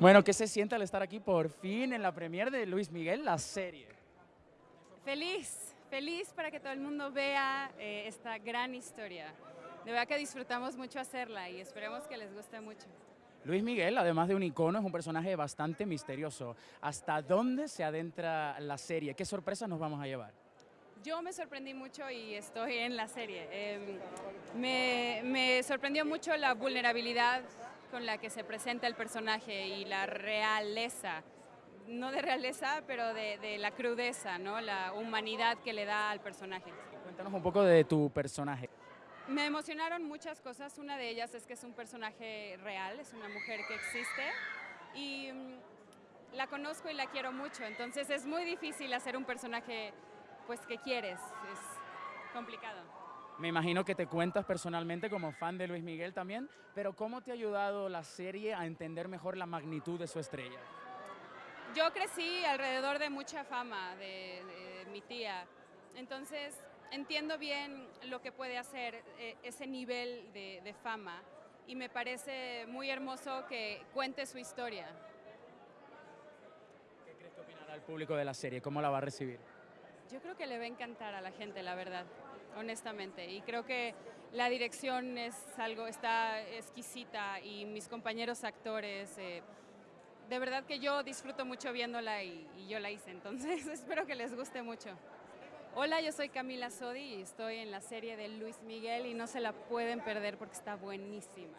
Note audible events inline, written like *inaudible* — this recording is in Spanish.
Bueno, ¿qué se siente al estar aquí por fin en la premier de Luis Miguel, la serie? Feliz, feliz para que todo el mundo vea eh, esta gran historia. De verdad que disfrutamos mucho hacerla y esperemos que les guste mucho. Luis Miguel, además de un icono, es un personaje bastante misterioso. ¿Hasta dónde se adentra la serie? ¿Qué sorpresas nos vamos a llevar? Yo me sorprendí mucho y estoy en la serie. Em, me, me sorprendió mucho la vulnerabilidad con la que se presenta el personaje y la realeza, no de realeza, pero de, la crudeza, ¿no? la humanidad que le da al personaje. Cuéntanos un poco de tu personaje. Me emocionaron muchas cosas, una de ellas es que es un personaje real, es una mujer que existe y mm, la conozco y la quiero mucho, entonces es muy difícil hacer un personaje pues que quieres, es complicado. Me imagino que te cuentas personalmente como fan de Luis Miguel también, pero ¿cómo te ha ayudado la serie a entender mejor la magnitud de su estrella? Yo crecí alrededor de mucha fama de, mi tía, entonces entiendo bien lo que puede hacer eh, ese nivel de, de fama y me parece muy hermoso que cuente su historia. ¿Qué crees que opinará el público de la serie? ¿Cómo la va a recibir? Yo creo que le va a encantar a la gente, la verdad honestamente. Y creo que la dirección es algo, está exquisita y mis compañeros actores, eh, de verdad que yo disfruto mucho viéndola y, y yo la hice, entonces *laughs* espero que les guste mucho. Hola, yo soy Camila Sodi y estoy en la serie de Luis Miguel y no se la pueden perder porque está buenísima.